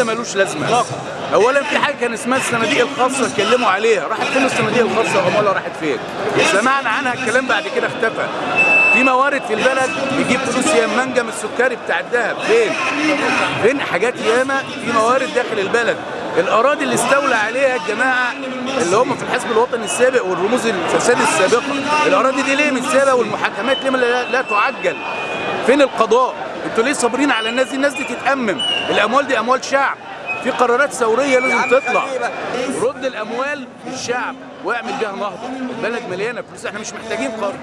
ده ملوش لازمة. اولا في حاجة كان اسمها الصناديق الخاصة اتكلموا عليها. راحت فين الصناديق الخاصة؟ العماله راحت فين؟ سمعنا عنها الكلام بعد كده اختفى. في موارد في البلد بيجيب فلوس يا منجم السكري بتاع الذهب فين؟ فين حاجات ياما؟ في موارد داخل البلد. الأراضي اللي استولى عليها الجماعة اللي هم في الحزب الوطني السابق والرموز الفساد السابقة. الأراضي دي ليه متسابه والمحاكمات ليه لا تعجل؟ فين القضاء؟ أنتوا ليه صابرين على الناس دي؟ الناس دي تتأمم. الأموال دي أموال شعب. في قرارات ثورية لازم تطلع. رد الأموال للشعب واعمل بيها نهضه البلد مليانة فلوس إحنا مش محتاجين قرض